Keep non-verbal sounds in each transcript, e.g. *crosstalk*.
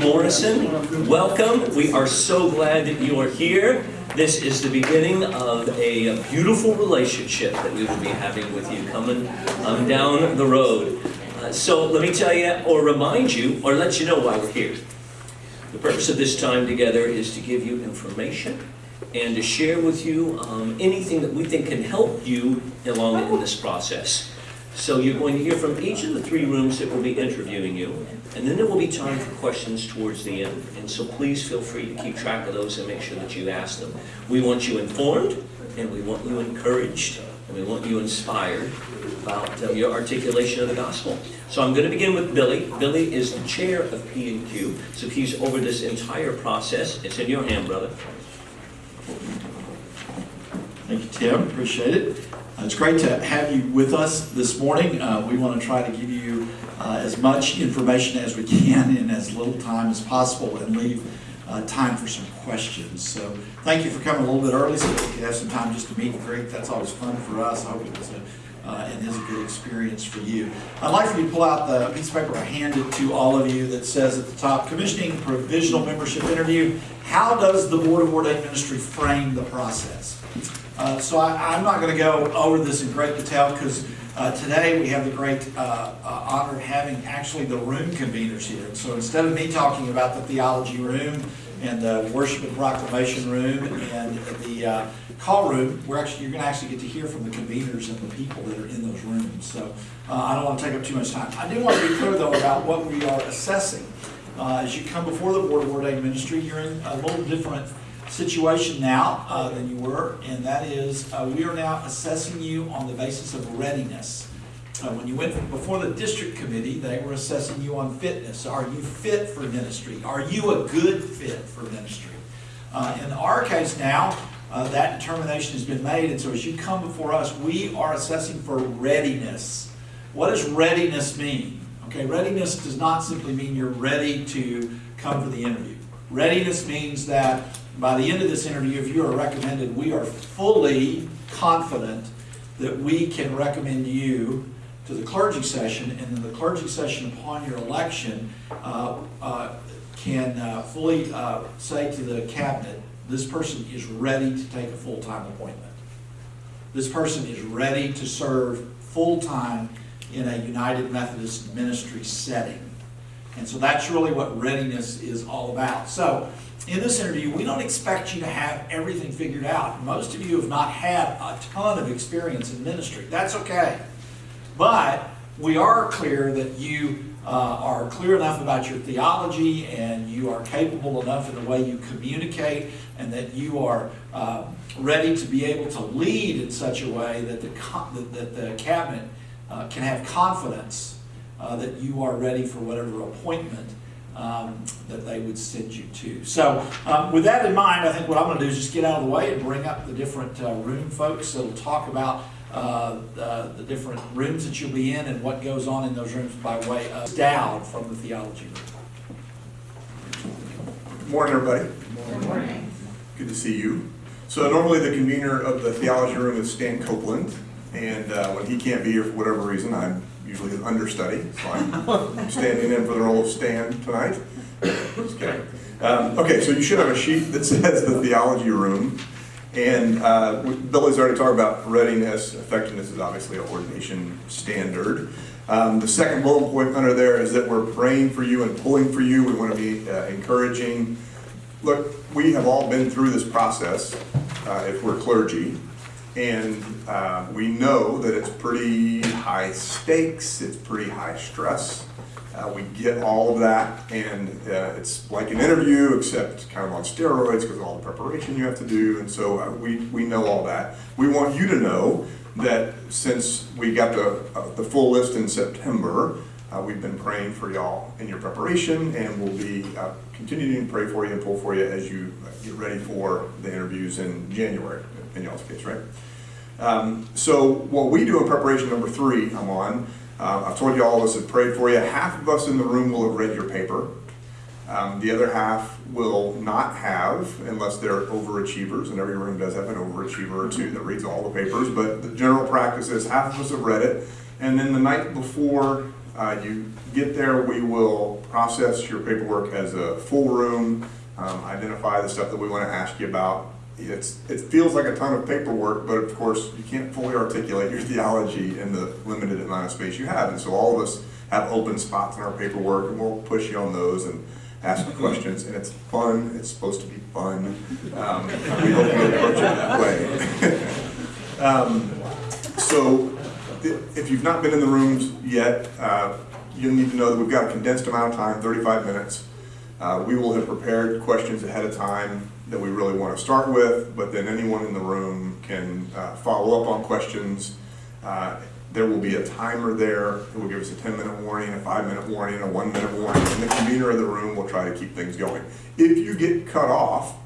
Morrison. Welcome. We are so glad that you are here. This is the beginning of a beautiful relationship that we will be having with you coming um, down the road. Uh, so let me tell you, or remind you, or let you know why we're here. The purpose of this time together is to give you information and to share with you um, anything that we think can help you along in this process. So you're going to hear from each of the three rooms that will be interviewing you, and then there will be time for questions towards the end. And so please feel free to keep track of those and make sure that you ask them. We want you informed, and we want you encouraged, and we want you inspired about uh, your articulation of the gospel. So I'm going to begin with Billy. Billy is the chair of P&Q, so he's over this entire process. It's in your hand, brother. Thank you, Tim. Appreciate it. Uh, it's great to have you with us this morning. Uh, we want to try to give you uh, as much information as we can in as little time as possible and leave uh, time for some questions. So thank you for coming a little bit early so we could have some time just to meet and greet. That's always fun for us. I hope it was a uh, and is a good experience for you. I'd like for you to pull out the piece of paper I handed to all of you that says at the top, commissioning provisional membership interview. How does the Board of Ordained Ministry frame the process? Uh, so I, am not going to go over this in great detail because uh, today we have the great uh, uh, honor of having actually the room conveners here. So instead of me talking about the theology room and the worship and proclamation room and the uh, call room, we're actually you're going to actually get to hear from the conveners and the people that are in those rooms. So uh, I don't want to take up too much time. I do want to be clear though about what we are assessing. As you come before the Board of Ordained Ministry, you're in a little different situation now uh, than you were, and that is uh, we are now assessing you on the basis of readiness. Uh, when you went before the district committee, they were assessing you on fitness. Are you fit for ministry? Are you a good fit for ministry? Uh, in our case now, uh, that determination has been made, and so as you come before us, we are assessing for readiness. What does readiness mean? Okay, readiness does not simply mean you're ready to come for the interview. Readiness means that by the end of this interview, if you are recommended, we are fully confident that we can recommend you to the clergy session, and then the clergy session upon your election uh, uh, can uh, fully uh, say to the cabinet, this person is ready to take a full-time appointment. This person is ready to serve full-time in a United Methodist ministry setting. And so that's really what readiness is all about. So in this interview, we don't expect you to have everything figured out. Most of you have not had a ton of experience in ministry. That's okay. But we are clear that you uh, are clear enough about your theology and you are capable enough in the way you communicate and that you are uh, ready to be able to lead in such a way that the, that the cabinet uh, can have confidence uh, that you are ready for whatever appointment um, that they would send you to. So um, with that in mind, I think what I'm going to do is just get out of the way and bring up the different uh, room folks that will talk about uh, the, the, different rooms that you'll be in and what goes on in those rooms by way of Dowd from the theology room. Good morning, everybody. Good morning. Good to see you. So normally the convener of the theology room is Stan Copeland, and uh, when he can't be here for whatever reason, I'm usually an understudy, so I'm *laughs* standing in for the role of Stan tonight. Just kidding. Um, okay, so you should have a sheet that *laughs* says the theology room. And uh, Billy's already talked about readiness. Effectiveness is obviously an ordination standard. Um, the second bullet point under there is that we're praying for you and pulling for you. We want to be uh, encouraging. Look, we have all been through this process uh, if we're clergy. And uh, we know that it's pretty high stakes, it's pretty high stress. Uh, we get all of that, and uh, it's like an interview, except kind of on steroids because of all the preparation you have to do. And so uh, we, we know all that. We want you to know that since we got the, uh, the full list in September, uh, we've been praying for y'all in your preparation, and we'll be continuing to pray for you and pull for you as you get ready for the interviews in January in y'all's case, right? Um, so what we do in preparation number three, I'm on, uh, I've told you all of us have prayed for you. Half of us in the room will have read your paper. Um, the other half will not have, unless they're overachievers, and every room does have an overachiever or two that reads all the papers, but the general practice is half of us have read it, and then the night before Uh, You get there, we will process your paperwork as a full room, um, identify the stuff that we want to ask you about. It's, it feels like a ton of paperwork, but of course, you can't fully articulate your theology in the limited amount of space you have. And so all of us have open spots in our paperwork, and we'll push you on those and ask questions. And it's fun, it's supposed to be fun. Um, We hope you approach it that way. *laughs* Um, So if you've not been in the rooms yet, uh, you'll need to know that we've got a condensed amount of time, 35 minutes. Uh, We will have prepared questions ahead of time that we really want to start with, but then anyone in the room can uh, follow up on questions. Uh, There will be a timer there, it will give us a 10-minute warning, a five-minute warning, a one-minute warning, and the convener of the room will try to keep things going. If you get cut off,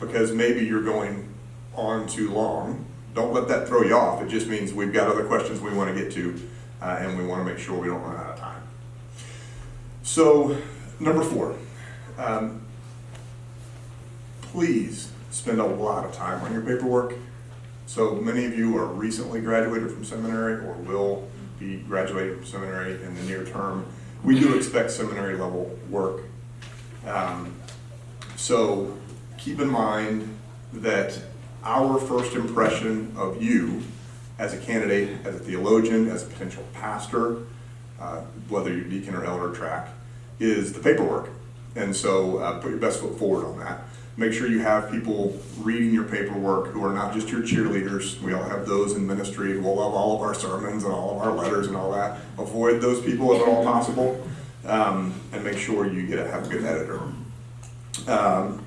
because maybe you're going on too long, don't let that throw you off. It just means we've got other questions we want to get to, uh, and we want to make sure we don't run out of time. So, number four, um, please spend a lot of time on your paperwork. So many of you are recently graduated from seminary or will be graduating from seminary in the near term. We do expect seminary level work. Um, So keep in mind that our first impression of you as a candidate, as a theologian, as a potential pastor, uh, whether you're deacon or elder track, is the paperwork. And so uh, put your best foot forward on that. Make sure you have people reading your paperwork who are not just your cheerleaders. We all have those in ministry We'll love all of our sermons and all of our letters and all that. Avoid those people if at all possible. Um, and make sure you get a, have a good editor. Um,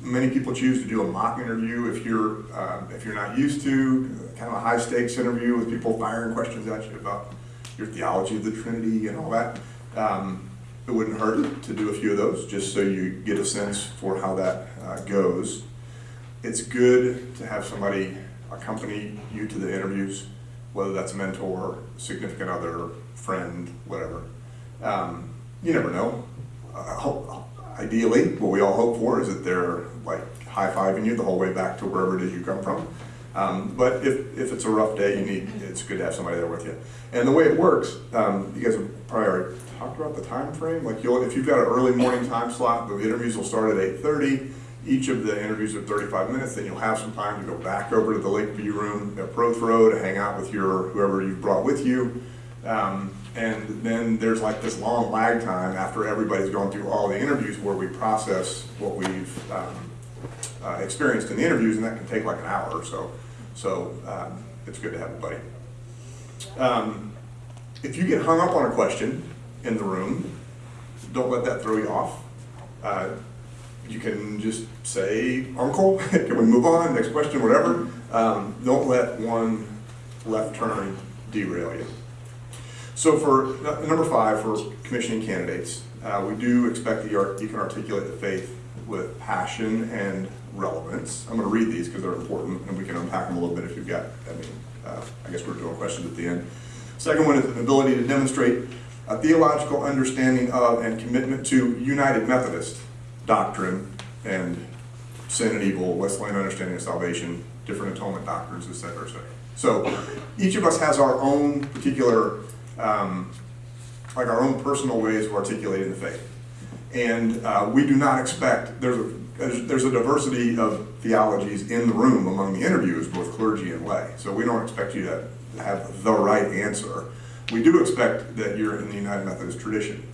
many people choose to do a mock interview if you're um, if you're not used to kind of a high stakes interview with people firing questions at you about your theology of the Trinity and all that. Um, it wouldn't hurt to do a few of those just so you get a sense for how that uh, goes. It's good to have somebody accompany you to the interviews, whether that's a mentor, significant other, friend, whatever. Um, you never know. Hope, ideally, what we all hope for is that they're like high fiving you the whole way back to wherever it is you come from. Um, but if, if it's a rough day, you need it's good to have somebody there with you. And the way it works, um, you guys have probably already talked about the time frame. Like you'll, if you've got an early morning time slot, the interviews will start at 8:30. Each of the interviews are 35 minutes. Then you'll have some time to go back over to the Lakeview Room at Prothro to hang out with your whoever you've brought with you. Um, and then there's like this long lag time after everybody's gone through all the interviews where we process what we've um, uh, experienced in the interviews, and that can take like an hour or so. So um, it's good to have a buddy. Um, if you get hung up on a question in the room, don't let that throw you off. Uh, you can just say, Uncle, *laughs* can we move on? Next question, whatever. Um, don't let one left turn derail you. So for number five, for commissioning candidates, uh, we do expect that you are- you can articulate the faith with passion and relevance. I'm going to read these because they're important, and we can unpack them a little bit if you've got, I mean, uh, I guess we're doing questions at the end. Second one is an ability to demonstrate a theological understanding of and commitment to United Methodist doctrine and sin and evil, Wesleyan understanding of salvation, different atonement doctrines, et cetera, et cetera. So each of us has our own particular, um, like our own personal ways of articulating the faith. And uh, we do not expect, there's a, there's a diversity of theologies in the room among the interviewers, both clergy and lay. So we don't expect you to have the right answer. We do expect that you're in the United Methodist tradition.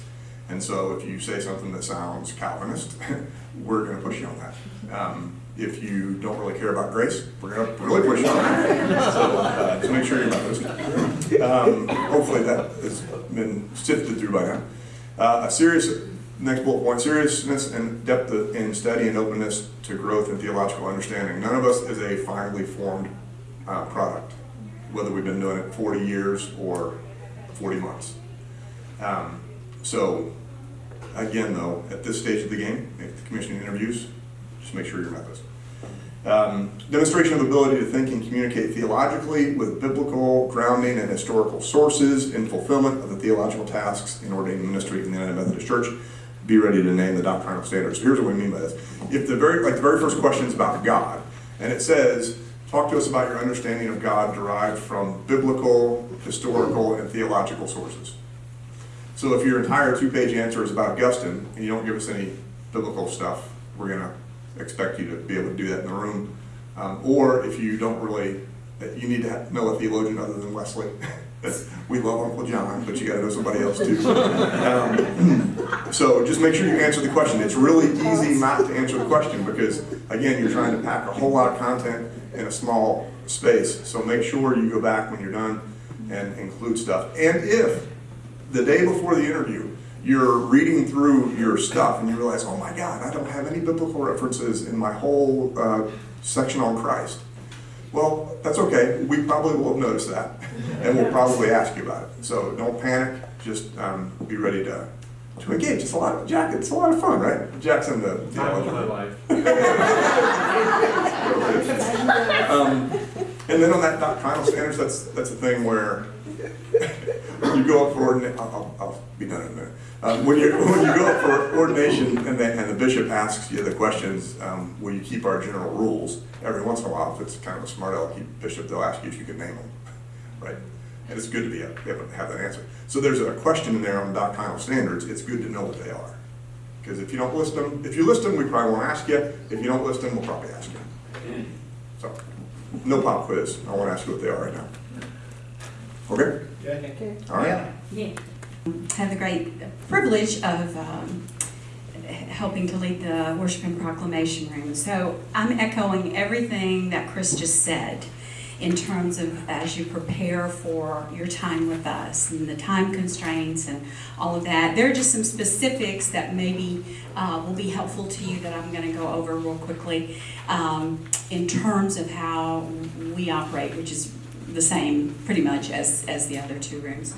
And so if you say something that sounds Calvinist, *laughs* we're going to push you on that. Um, if you don't really care about grace, we're going to really push you on that. *laughs* So, uh, make sure you're Methodist. Um, hopefully that has been sifted through by now. Uh, a serious, next bullet point, seriousness and depth in study and openness to growth and theological understanding. None of us is a finely formed uh, product, whether we've been doing it 40 years or 40 months. Um, so, again, though, at this stage of the game, if the commissioning interviews, just make sure you're Methodist. Um, demonstration of ability to think and communicate theologically with biblical grounding and historical sources in fulfillment of the theological tasks in ordained ministry in the United Methodist Church. Be ready to name the doctrinal standards. Here's what we mean by this. If the very, like the very first question is about God, and it says, talk to us about your understanding of God derived from biblical, historical, and theological sources. So if your entire two-page answer is about Augustine, and you don't give us any biblical stuff, we're gonna expect you to be able to do that in the room. Um, Or if you don't really, you need to know a theologian other than Wesley. *laughs* *laughs* We love Uncle John, but you gotta know somebody else too. Um, *clears throat* So just make sure you answer the question. It's really easy not to answer the question because, again, you're trying to pack a whole lot of content in a small space. So make sure you go back when you're done and include stuff. And if the day before the interview, you're reading through your stuff and you realize, oh my God, I don't have any biblical references in my whole uh, section on Christ. Well, that's okay. We probably will have noticed that and we'll probably ask you about it. So don't panic. Just um, be ready to, to engage. It's a lot of, Jack, it's a lot of fun, right? Jack's in the Time of my life. *laughs* Um, And then on that doctrinal standards, that's, that's a thing where *laughs* you go up for ordination, I'll, I'll I'll be done in a minute. Um, When you, *laughs* when you go up for ordination and then, and the bishop asks you the questions, um, will you keep our general rules? Every once in a while, if it's kind of a smart alecky bishop, they'll ask you if you can name them, *laughs* right? And it's good to be, able to have that answer. So there's a question in there on doctrinal standards, it's good to know what they are. Because if you don't list them, if you list them, we probably won't ask you. If you don't list them, we'll probably ask you. So, no pop quiz. I won't ask you what they are right now. Okay? Yeah. Okay. All right. Yeah. Have the great privilege of um, helping to lead the worship and proclamation room. So I'm echoing everything that Chris just said in terms of as you prepare for your time with us and the time constraints and all of that. There are just some specifics that maybe uh, will be helpful to you that I'm going to go over real quickly um, in terms of how we operate, which is the same pretty much as, as the other two rooms.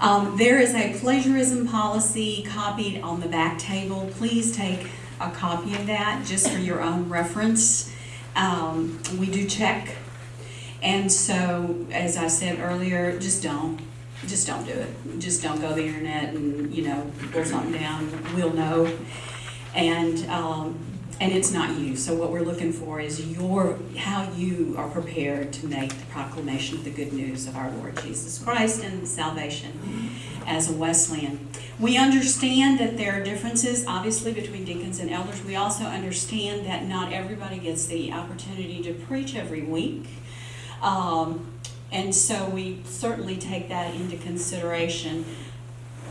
Um, there is a plagiarism policy copied on the back table. Please take a copy of that just for your own reference. Um, we do check. And so, as I said earlier, just don't, just don't do it. Just don't go to the internet and, you know, pull something down. We'll know. And, um, and it's not you. So what we're looking for is your, how you are prepared to make the proclamation of the good news of our Lord Jesus Christ and salvation as a Wesleyan. We understand that there are differences, obviously, between deacons and elders. We also understand that not everybody gets the opportunity to preach every week. Um, and so we certainly take that into consideration.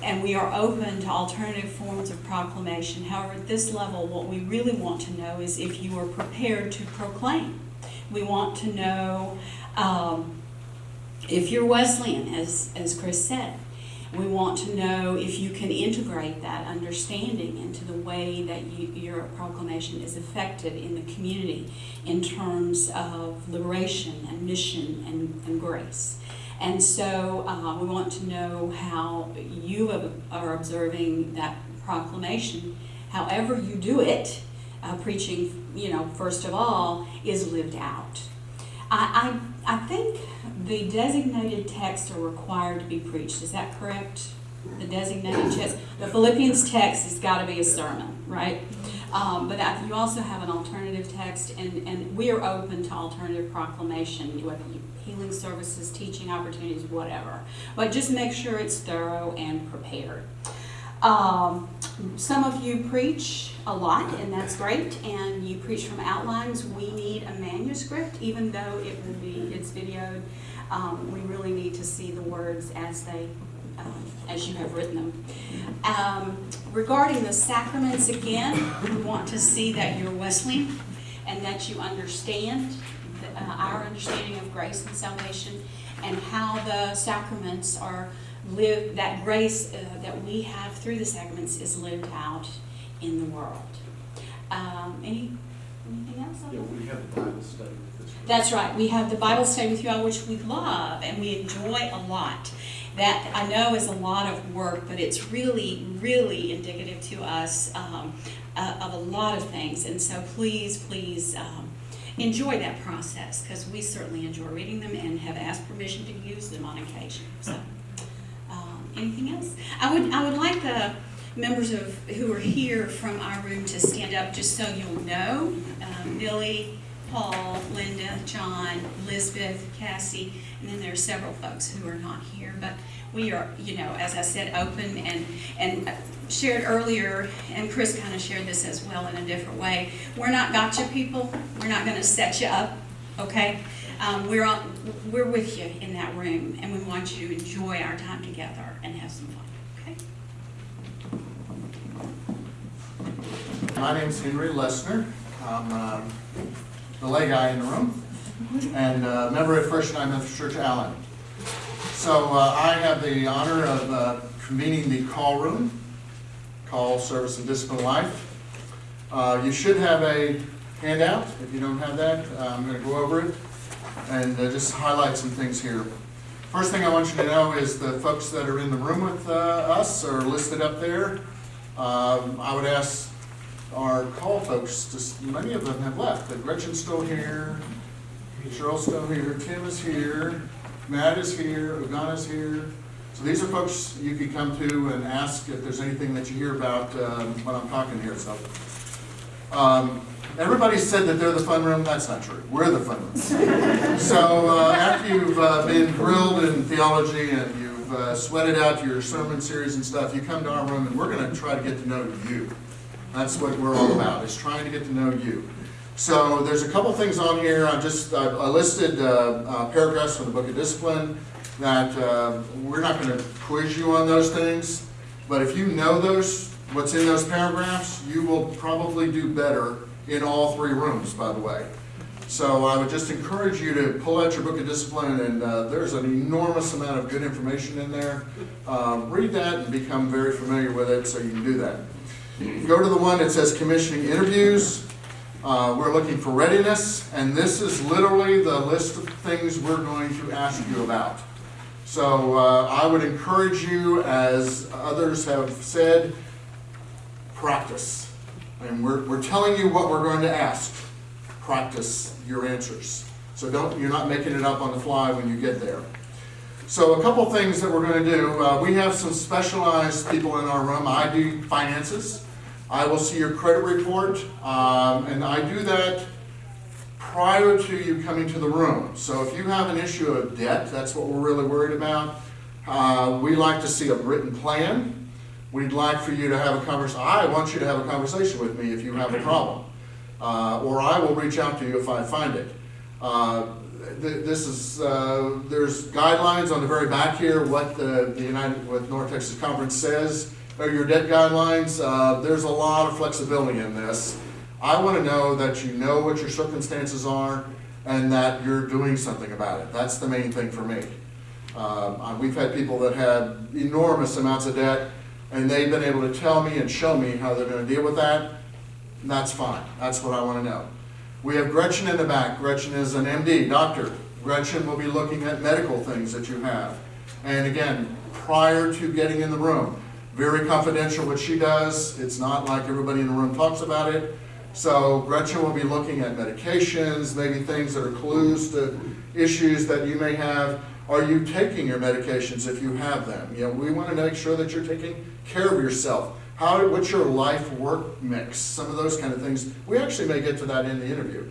And we are open to alternative forms of proclamation. However, at this level, what we really want to know is if you are prepared to proclaim. We want to know um, if you're Wesleyan, as, as Chris said. We want to know if you can integrate that understanding into the way that you, your proclamation is effective in the community in terms of liberation and mission and, and grace. And so uh, we want to know how you are observing that proclamation, however you do it, uh, preaching, you know, first of all, is lived out. I, I, I think the designated texts are required to be preached, is that correct? The designated text, the Philippians text has got to be a sermon, right? Um, but I- you also have an alternative text, and, and we are open to alternative proclamation, whether you, healing services, teaching opportunities, whatever. But just make sure it's thorough and prepared. Um, some of you preach a lot, and that's great, and you preach from outlines. We need a manuscript, even though it will be, it's videoed. Um, we really need to see the words as they, um, as you have written them. Um, regarding the sacraments, again, we want to see that you're Wesleyan and that you understand the, uh, our understanding of grace and salvation and how the sacraments are lived, that grace uh, that we have through the sacraments is lived out in the world. Um, any, anything else? Yeah, we have a Bible study with. That's right. We have the Bible study with you all, which we love and we enjoy a lot. That I know is a lot of work, but it's really, really indicative to us um, uh, of a lot of things. And so please, please um, enjoy that process because we certainly enjoy reading them and have asked permission to use them on occasion. So, um, anything else? I would, I would like the members of who are here from our room to stand up just so you'll know. Um, Billy, Paul, Linda, John, Elizabeth, Cassie, and then there are several folks who are not here. But we are, you know, as I said, open and, and shared earlier, and Chris kind of shared this as well in a different way. We're not gotcha people. We're not going to set you up, okay? Um, we're we're with you in that room, and we want you to enjoy our time together and have some fun, okay? My name's Henry Lessner. I'm um, the lay guy in the room and uh, member at First United Methodist Church Allen. So uh, I have the honor of uh, convening the call room, call service and discipline life. Uh, You should have a handout. If you don't have that, uh, I'm going to go over it and uh, just highlight some things here. First thing I want you to know is the folks that are in the room with us are listed up there. Um, I would ask our call folks, just, many of them have left, but Gretchen's still here, Cheryl's still here, Tim is here, Matt is here, Ugana's here. So these are folks you could come to and ask if there's anything that you hear about um, when I'm talking here, so. Um, Everybody said that they're the fun room, that's not true, we're the fun room. *laughs* So uh, after you've uh, been grilled in theology and you've uh, sweated out your sermon series and stuff, you come to our room and we're gonna try to get to know you. That's what we're all about, is trying to get to know you. So there's a couple things on here, I just, I listed uh, uh, paragraphs from the Book of Discipline that uh, we're not gonna quiz you on those things, but if you know those, what's in those paragraphs, you will probably do better in all three rooms, by the way. So I would just encourage you to pull out your book of discipline, and uh, there's an enormous amount of good information in there. Um, Read that and become very familiar with it, so you can do that. Go to the one that says commissioning interviews. Uh, We're looking for readiness, and this is literally the list of things we're going to ask you about. So uh, I would encourage you, as others have said, practice. And we're, we're telling you what we're going to ask. Practice your answers. So don't, you're not making it up on the fly when you get there. So a couple things that we're going to do. Uh, we have some specialized people in our room. I do finances. I will see your credit report, um, and I do that prior to you coming to the room. So if you have an issue of debt, that's what we're really worried about. Uh, we like to see a written plan. We'd like for you to have a conversation. I want you to have a conversation with me if you have a problem, uh, or I will reach out to you if I find it. Uh, th- this is uh, there's guidelines on the very back here. What the, the United what North Texas Conference says are your debt guidelines. Uh, there's a lot of flexibility in this. I want to know that you know what your circumstances are and that you're doing something about it. That's the main thing for me. Um, uh, we've had people that had enormous amounts of debt, and they've been able to tell me and show me how they're going to deal with that. That's fine. That's what I want to know. We have Gretchen in the back. Gretchen is an MD, doctor. Gretchen will be looking at medical things that you have. And again, prior to getting in the room, very confidential what she does. It's not like everybody in the room talks about it. So Gretchen will be looking at medications, maybe things that are clues to issues that you may have. Are you taking your medications if you have them? You know, we want to make sure that you're taking care of yourself. How, what's your life work mix? Some of those kind of things. We actually may get to that in the interview.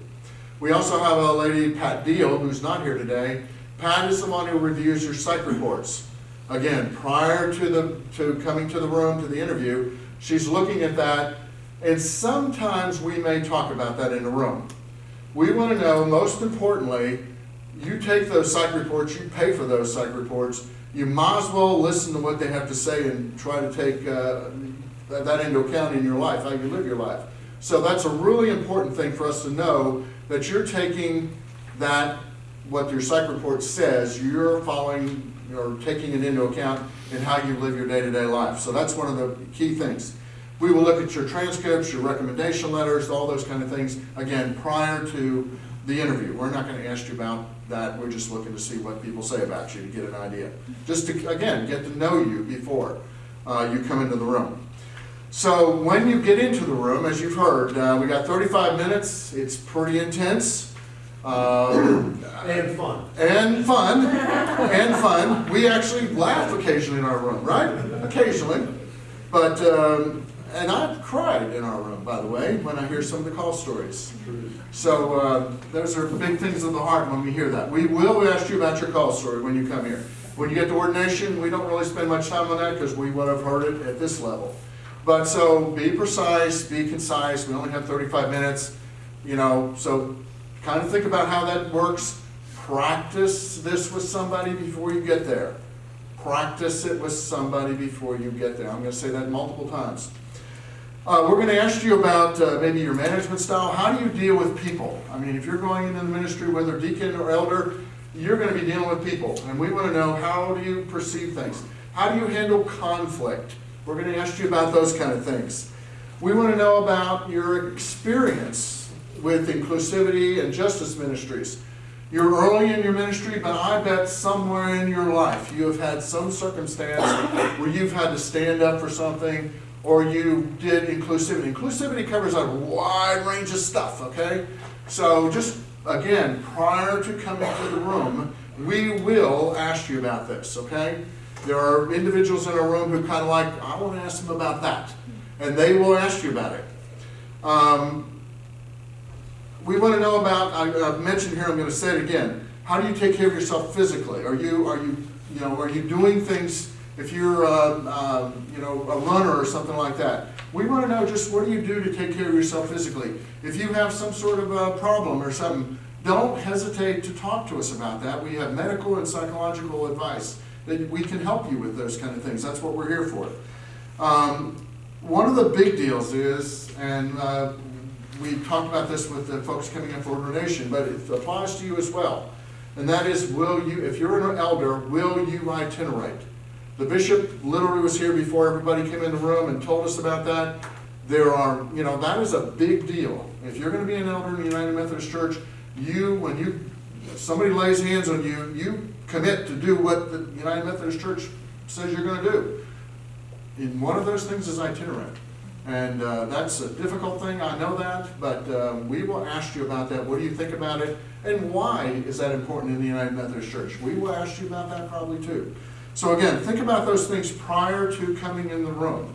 We also have a lady, Pat Deal, who's not here today. Pat is the one who reviews your psych reports. Again, prior to the to coming to the room to the interview, she's looking at that, and sometimes we may talk about that in the room. We want to know, most importantly, you take those psych reports, you pay for those psych reports, you might as well listen to what they have to say and try to take uh, that into account in your life, how you live your life. So that's a really important thing for us to know that you're taking that, what your psych report says, you're following or taking it into account in how you live your day-to-day life. So that's one of the key things. We will look at your transcripts, your recommendation letters, all those kind of things, again, prior to the interview. We're not gonna ask you about that, we're just looking to see what people say about you, to get an idea. Just to, again, get to know you before uh, you come into the room. So when you get into the room, as you've heard, uh, we got 35 minutes. It's pretty intense. Uh, And fun. and fun, and fun. We actually laugh occasionally in our room, right? Occasionally. But um, and I've cried in our room, by the way, when I hear some of the call stories. So uh, those are big things of the heart when we hear that. We will ask you about your call story when you come here. When you get to ordination, we don't really spend much time on that because we would have heard it at this level. But so be precise, be concise. We only have 35 minutes, you know, so kind of think about how that works. Practice this with somebody before you get there. Practice it with somebody before you get there. I'm going to say that multiple times. Uh, we're going to ask you about uh, maybe your management style. How do you deal with people? I mean, if you're going into the ministry, whether deacon or elder, you're going to be dealing with people. And we want to know how do you perceive things? How do you handle conflict? We're going to ask you about those kind of things. We want to know about your experience with inclusivity and justice ministries. You're early in your ministry, but I bet somewhere in your life you have had some circumstance where you've had to stand up for something or you did inclusivity. Inclusivity covers a wide range of stuff, okay? So just, again, prior to coming to the room, we will ask you about this, okay? There are individuals in our room who kind of like, I want to ask them about that. And they will ask you about it. Um, we want to know about, I, I've mentioned here, I'm going to say it again. How do you take care of yourself physically? Are you, are you, you know, are you doing things, if you're, uh, um, you know, a runner or something like that? We want to know just what do you do to take care of yourself physically? If you have some sort of a problem or something, don't hesitate to talk to us about that. We have medical and psychological advice that we can help you with those kind of things. That's what we're here for. Um, one of the big deals is, and uh, we talked about this with the folks coming in for ordination, but it applies to you as well. And that is, will you, if you're an elder, will you itinerate? The bishop literally was here before everybody came in the room and told us about that. There are, you know, that is a big deal. If you're going to be an elder in the United Methodist Church, you, when you, somebody lays hands on you, you commit to do what the United Methodist Church says you're going to do. And one of those things is itinerant. And uh, that's a difficult thing, I know that, but um, we will ask you about that. What do you think about it? And why is that important in the United Methodist Church? We will ask you about that probably too. So again, think about those things prior to coming in the room.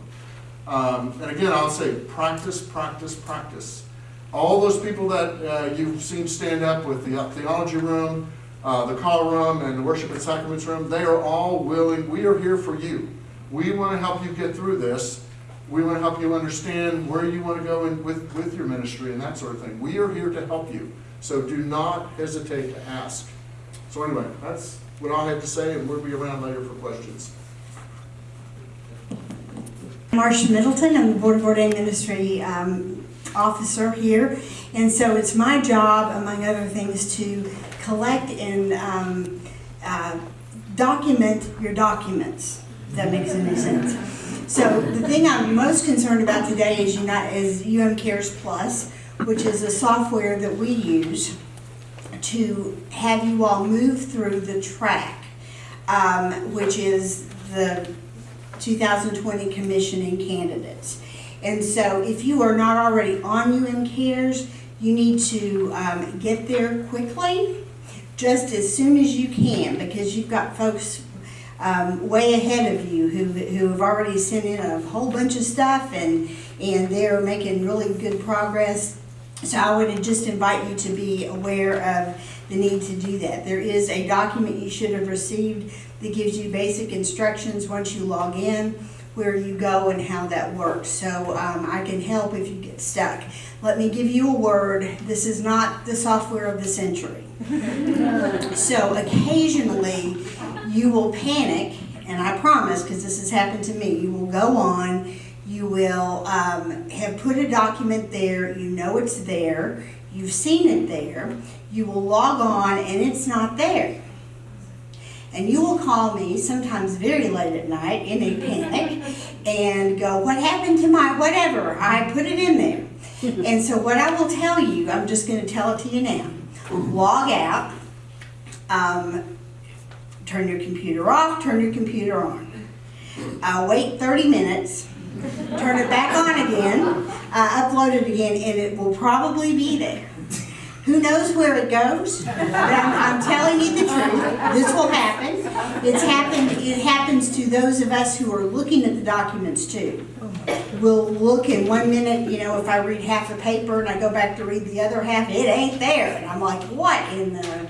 Um, and again, I'll say practice, practice, practice. All those people that uh, you've seen stand up with the theology room, uh, the call room, and the worship and sacraments room, they are all willing. We are here for you. We want to help you get through this. We want to help you understand where you want to go in with, with your ministry and that sort of thing. We are here to help you. So do not hesitate to ask. So anyway, that's what I have to say, and we'll be around later for questions. Marcia Middleton, I'm the Board of Ordained Ministry um, Officer here. And so it's my job, among other things, to collect and um, uh, document your documents, if that makes any sense. So the thing I'm most concerned about today is, is UM Cares Plus, which is a software that we use to have you all move through the track, um, which is the 2020 commissioning candidates. And so if you are not already on UM Cares, you need to um, get there quickly, just as soon as you can, because you've got folks um, way ahead of you who, who have already sent in a whole bunch of stuff and, and they're making really good progress. So I would just invite you to be aware of the need to do that. There is a document you should have received that gives you basic instructions once you log in, where you go and how that works. So um, I can help if you get stuck. Let me give you a word. This is not the software of the century. *laughs* so occasionally you will panic, and I promise, because this has happened to me, you will go on, you will um, have put a document there, you know it's there, you've seen it there, you will log on and it's not there. And you will call me sometimes very late at night in a panic *laughs* and go, What happened to my whatever? I put it in there. *laughs* and so, what I will tell you, I'm just going to tell it to you now log out, um, turn your computer off, turn your computer on. Uh, wait 30 minutes, turn it back on again, uh, upload it again, and it will probably be there. Who knows where it goes? But I'm, I'm telling you the truth. This will happen. It's happened, it happens to those of us who are looking at the documents too. We'll look in one minute, you know, if I read half a paper and I go back to read the other half, it ain't there. And I'm like, what in the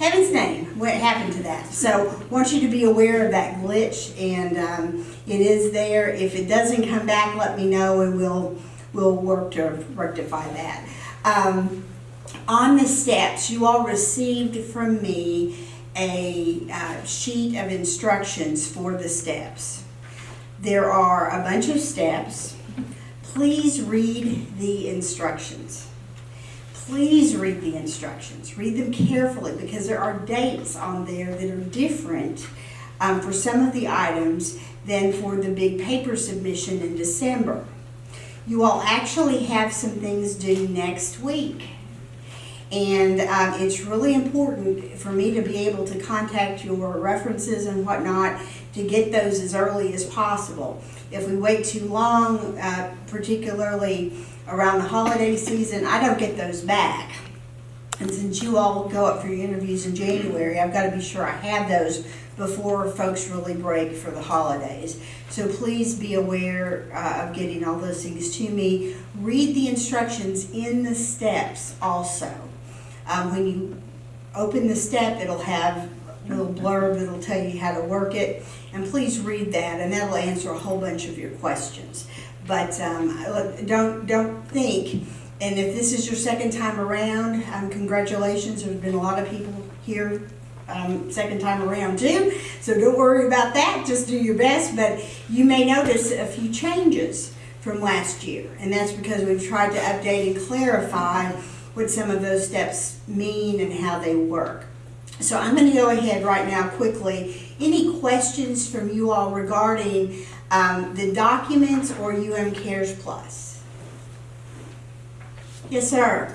heaven's name, what happened to that? So, want you to be aware of that glitch, and um, it is there. If it doesn't come back, let me know, and we'll we'll work to rectify that. Um, on the steps, you all received from me a uh, sheet of instructions for the steps. There are a bunch of steps. Please read the instructions please read the instructions. Read them carefully because there are dates on there that are different um, for some of the items than for the big paper submission in December. You all actually have some things due next week. And um, it's really important for me to be able to contact your references and whatnot to get those as early as possible. If we wait too long, uh, particularly around the holiday season, I don't get those back. And since you all go up for your interviews in January, I've got to be sure I have those before folks really break for the holidays. So please be aware uh, of getting all those things to me. Read the instructions in the steps also. Um, when you open the step, it'll have a little blurb that'll tell you how to work it. And please read that, and that'll answer a whole bunch of your questions. But um, don't don't think. And if this is your second time around, um, congratulations. There's been a lot of people here um, second time around too. So don't worry about that. Just do your best. But you may notice a few changes from last year, and that's because we've tried to update and clarify what some of those steps mean and how they work. So I'm going to go ahead right now quickly. Any questions from you all regarding um, the documents or UM Cares Plus? Yes, sir.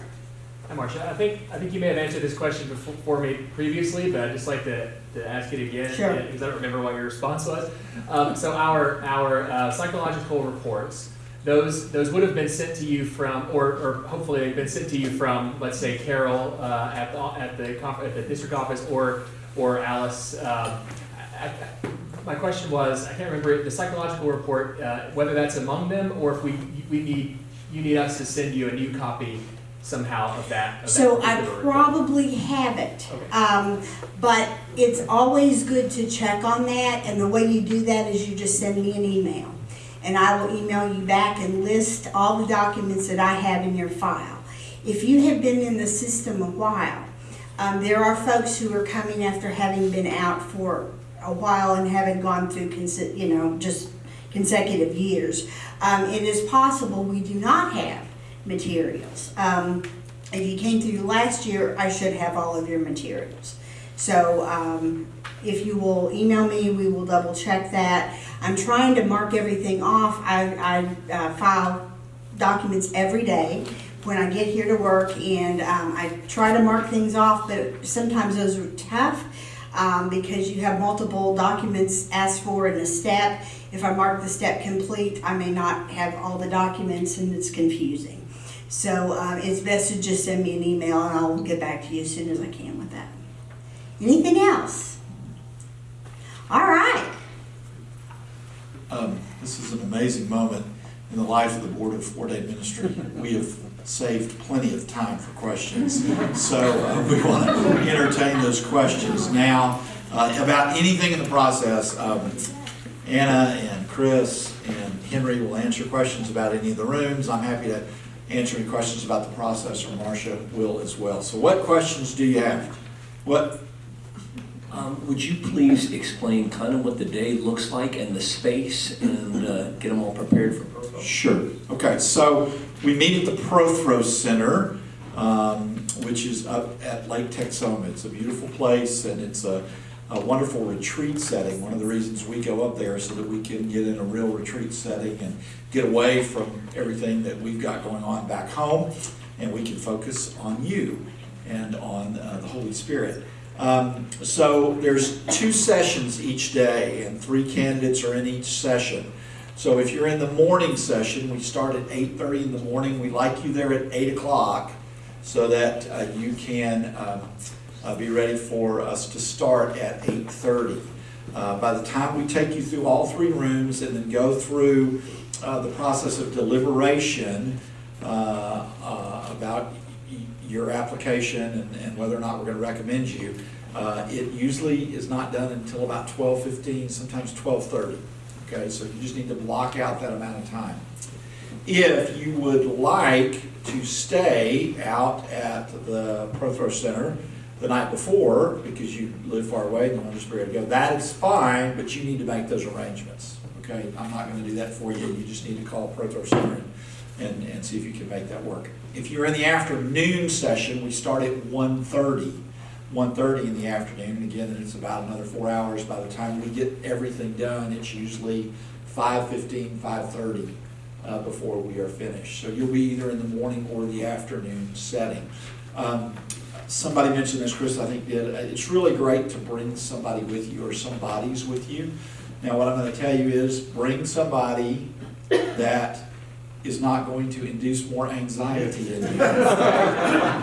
Hi, Marcia. I think I think you may have answered this question before for me previously, but I'd just like to, to ask it again Sure. because I don't remember what your response was. Um, so our our uh, psychological reports, those those would have been sent to you from, or, or hopefully they've been sent to you from, let's say Carol uh, at the at the conf- at the district office or or Alice. Um, I, I, my question was, I can't remember the psychological report, uh, whether that's among them or if we we need you need us to send you a new copy somehow of that. Of that So I particular report. probably have it. Okay. Um, but it's always good to check on that, and the way you do that is you just send me an email. And I will email you back and list all the documents that I have in your file. If you have been in the system a while, um, there are folks who are coming after having been out for a while and having gone through, you know, just consecutive years. Um, it is possible we do not have materials. Um, if you came through last year, I should have all of your materials. So um, if you will email me, we will double check that. I'm trying to mark everything off. I, I uh, file documents every day when I get here to work, and um, I try to mark things off, but sometimes those are tough um, because you have multiple documents asked for in a step. If I mark the step complete, I may not have all the documents, and it's confusing. So um, it's best to just send me an email, and I'll get back to you as soon as I can with that. Anything else? All right. Um, This is an amazing moment in the life of the Board of Ordained Ministry. We have saved plenty of time for questions. So uh, we want to entertain those questions now uh, about anything in the process. Um, Anna and Chris and Henry will answer questions about any of the rooms. I'm happy to answer any questions about the process, or Marcia will as well. So what questions do you have? What, Um, would you please explain kind of what the day looks like and the space and uh, get them all prepared for? Sure. Okay, so we meet at the Prothro Center, um, which is up at Lake Texoma. It's a beautiful place and it's a, a wonderful retreat setting. One of the reasons we go up there is so that we can get in a real retreat setting and get away from everything that we've got going on back home, and we can focus on you and on uh, the Holy Spirit. Um, so there's two sessions each day, and three candidates are in each session. So if you're in the morning session, we start at eight thirty in the morning. We like you there at eight o'clock so that uh, you can um, uh, be ready for us to start at 8:30. Uh, By the time we take you through all three rooms and then go through uh, the process of deliberation uh, uh, about your application and- and whether or not we're going to recommend you, uh, it usually is not done until about 12:15, sometimes 12:30. Okay, so you just need to block out that amount of time. If you would like to stay out at the Prothro Center the night before, because you live far away and you want to just be ready to go, that is fine, but you need to make those arrangements, okay? I'm not gonna do that for you, you just need to call Prothro Center and, and, and see if you can make that work. If you're in the afternoon session, we start at 1:30. 1:30 in the afternoon, and again, it's about another four hours. By the time we get everything done, it's usually 5:15, 5:30 uh, before we are finished. So you'll be either in the morning or the afternoon setting. Um, Somebody mentioned this, Chris, I think did, uh, it's really great to bring somebody with you or some bodies with you. Now, what I'm gonna tell you is, bring somebody that is not going to induce more anxiety in you. *laughs*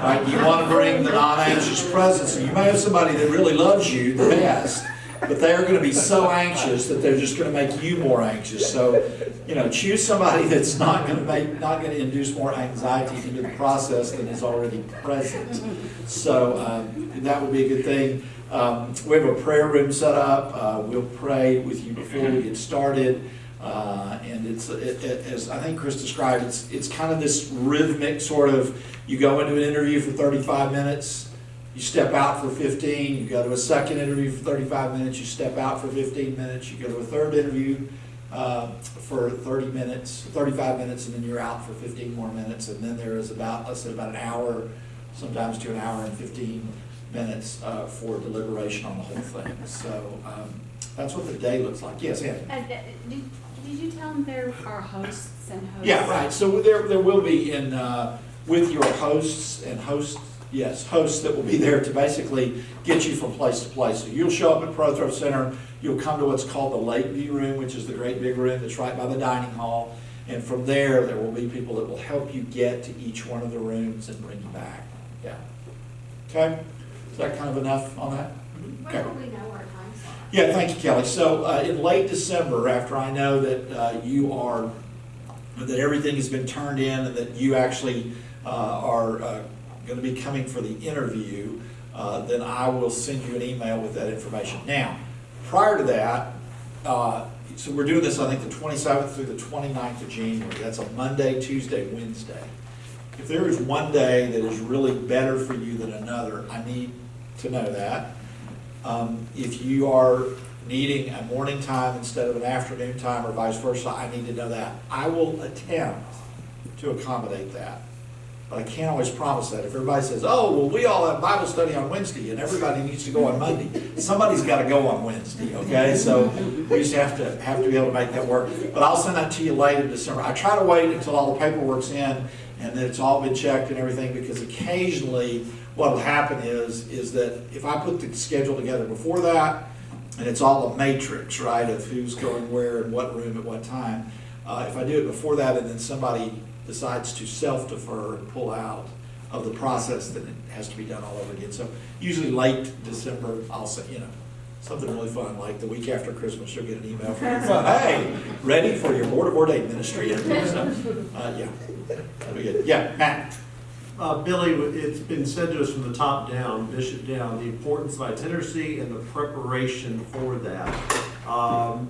Right, you want to bring the non-anxious presence, you may have somebody that really loves you the best, but they're going to be so anxious that they're just going to make you more anxious. So, you know, choose somebody that's not going to make, not going to induce more anxiety into the process than is already present. So, um, that would be a good thing. Um, we have a prayer room set up. Uh, we'll pray with you before we get started. Uh, and it's, it, it, as I think Chris described, it's, it's kind of this rhythmic sort of, you go into an interview for thirty-five minutes, you step out for fifteen, you go to a second interview for thirty-five minutes, you step out for fifteen minutes, you go to a third interview, uh, for thirty minutes, thirty-five minutes, and then you're out for fifteen more minutes, and then there is about, let's say about an hour, sometimes to an hour and fifteen minutes, uh, for deliberation on the whole thing. So, um, that's what the day looks like. Yes, Ann? Did, you tell them there are hosts and hosts? Yeah, right, so there, there will be in, uh, with your hosts and hosts, yes, hosts that will be there to basically get you from place to place. So you'll show up at Prothro Center, you'll come to what's called the late Lakeview Room, which is the great big room that's right by the dining hall. And from there, there will be people that will help you get to each one of the rooms and bring you back, yeah. Okay, is that kind of enough on that? Okay. Will we know our time slot? Yeah, thank you, Kelly. So uh, in late December, after I know that uh, you are, that everything has been turned in and that you actually uh, are going to be coming for the interview, uh, then I will send you an email with that information. Now, prior to that, uh, so we're doing this, I think, the 27th through the 29th of January. That's a Monday, Tuesday, Wednesday. If there is one day that is really better for you than another, I need to know that. Um, If you are needing a morning time instead of an afternoon time or vice versa, I need to know that. I will attempt to accommodate that. But I can't always promise that. If everybody says, oh, well, we all have Bible study on Wednesday and everybody needs to go on Monday, somebody's got to go on Wednesday, okay? So we just have to, have to be able to make that work. But I'll send that to you late in December. I try to wait until all the paperwork's in and that it's all been checked and everything because occasionally what'll happen is, is that if I put the schedule together before that, and it's all a matrix, right, of who's going where and what room at what time. Uh, if I do it before that and then somebody decides to self-defer and pull out of the process, then it has to be done all over again. So usually late December, I'll say, you know, something really fun, like the week after Christmas, you'll get an email from *laughs* hey, ready for your Board of Ordained Ministry. So, uh, yeah, that'll be good. Yeah, Matt? Uh, Billy, it's been said to us from the top down, bishop down, the importance of itinerancy and the preparation for that. Um,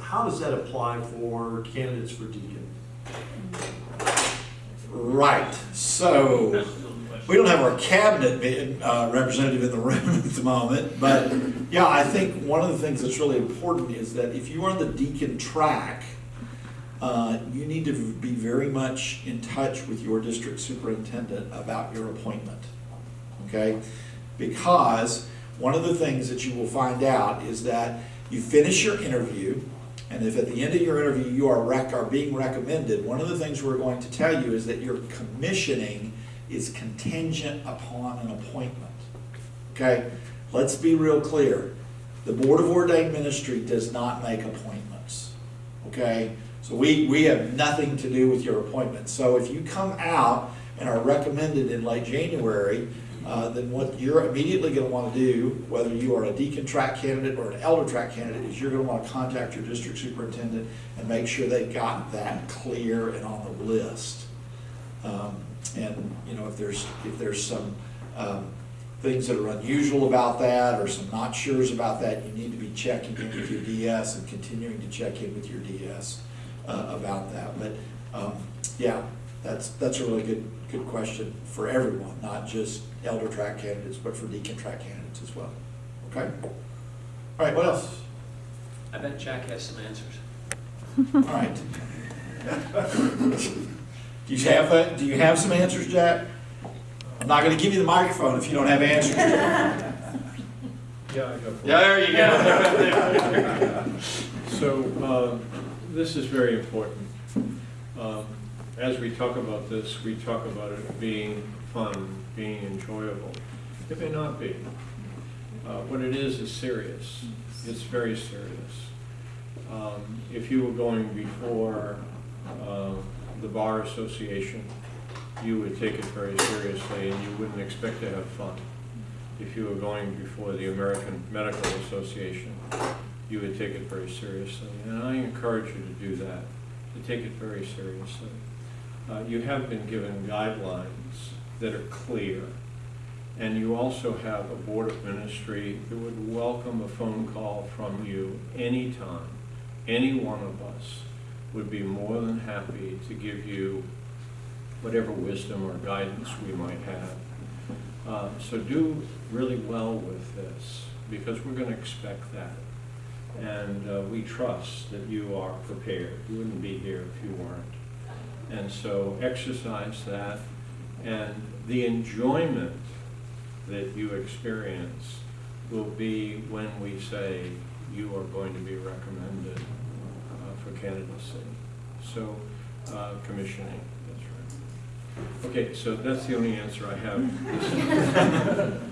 How does that apply for candidates for deacon? Right, so, we don't have our cabinet uh, representative in the *laughs* room at the moment, but, yeah, I think one of the things that's really important is that if you are on the deacon track, uh, you need to be very much in touch with your district superintendent about your appointment, okay? Because one of the things that you will find out is that you finish your interview, and if at the end of your interview you are rec, are being recommended, one of the things we're going to tell you is that your commissioning is contingent upon an appointment. Okay, let's be real clear. The Board of Ordained Ministry does not make appointments. Okay, so we, we have nothing to do with your appointment. So if you come out and are recommended in late January, uh, then what you're immediately gonna wanna do, whether you are a deacon track candidate or an elder track candidate, is you're gonna wanna contact your district superintendent and make sure they've got that clear and on the list. Um, And, you know, if there's, if there's some um, things that are unusual about that or some not sures about that, you need to be checking in with your DS and continuing to check in with your DS uh, about that. But, um, yeah, that's, that's a really good, good question for everyone, not just elder track candidates, but for deacon track candidates as well. Okay? All right, what else? I bet Jack has some answers. All right. Do you have, that- do you have some answers, Jack? I'm not gonna give you the microphone if you don't have answers. *laughs* Yeah, I go for. Yeah, there you go. *laughs* So, um, this is very important. Um, As we talk about this, we talk about it being fun, being enjoyable. It may not be. Uh, What it is, is serious. It's very serious. Um, If you were going before uh, the Bar Association, you would take it very seriously and you wouldn't expect to have fun. If you were going before the American Medical Association, you would take it very seriously. And I encourage you to do that, to take it very seriously. Uh, You have been given guidelines that are clear, and you also have a Board of Ministry that would welcome a phone call from you anytime. Any one of us would be more than happy to give you whatever wisdom or guidance we might have. Uh, So do really well with this, because we're going to expect that. And uh, we trust that you are prepared. You wouldn't be here if you weren't. And so exercise that, and the enjoyment that you experience will be when we say you are going to be recommended uh, for candidacy. So, uh, commissioning, that's right. Okay, so that's the only answer I have. *laughs*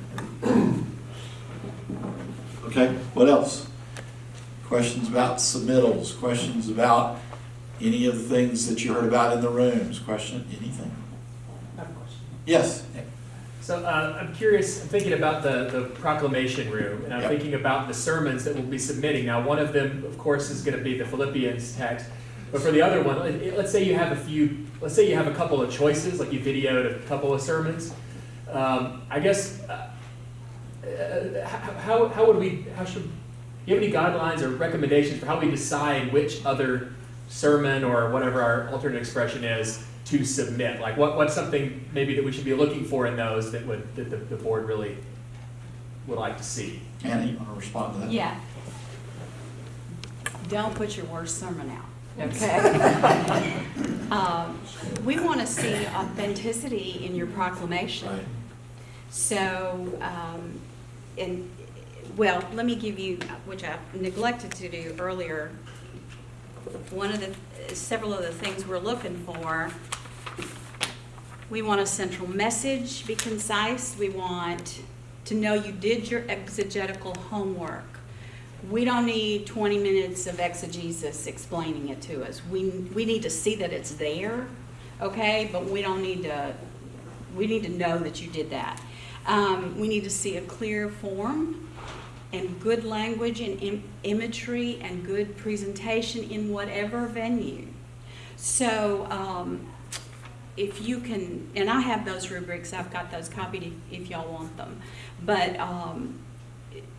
Okay, what else? Questions about submittals, questions about any of the things that you heard about in the rooms, question, anything? I have a question. Yes? So uh, I'm curious, I'm thinking about the, the proclamation room, and I'm Yep. thinking about the sermons that we'll be submitting. Now, one of them, of course, is going to be the Philippians text, but for the other one, let's say you have a few, let's say you have a couple of choices, like you videoed a couple of sermons. Um, I guess, uh, uh, how, how would we, how should, do you have any guidelines or recommendations for how we decide which other sermon or whatever our alternate expression is to submit? Like what, what's something maybe that we should be looking for in those that would, that the, the board really would like to see? Anna, you want to respond to that? Yeah. Don't put your worst sermon out, okay? *laughs* Um, We want to see authenticity in your proclamation. Right. So, um, and, well, let me give you, which I neglected to do earlier. One of the, several of the things we're looking for, we want a central message, be concise. We want to know you did your exegetical homework. We don't need 20 minutes of exegesis explaining it to us. We, we need to see that it's there, okay? But we don't need to, we need to know that you did that. Um, we need to see a clear form and good language and im- imagery and good presentation in whatever venue. So, um, if you can, and I have those rubrics, I've got those copied if, if y'all want them. But, um,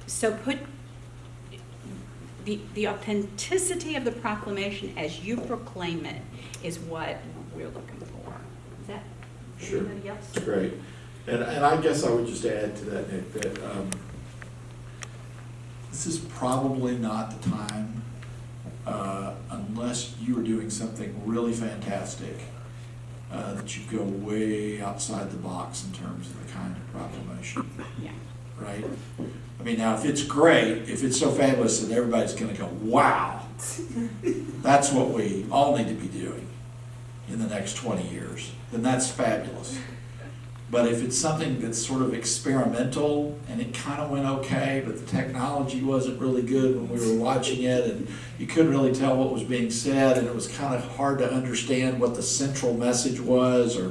so put the, the authenticity of the proclamation as you proclaim it is what we're looking for. Is that, Sure. anybody else? Great. And, and I guess I would just add to that, Nick, that, um, this is probably not the time, uh, unless you are doing something really fantastic, uh, that you go way outside the box in terms of the kind of proclamation, Yeah. right? I mean, now, if it's great, if it's so fabulous that everybody's gonna go, wow, *laughs* that's what we all need to be doing in the next twenty years, then that's fabulous. But if it's something that's sort of experimental and it kind of went okay, but the technology wasn't really good when we were watching it and you couldn't really tell what was being said and it was kind of hard to understand what the central message was or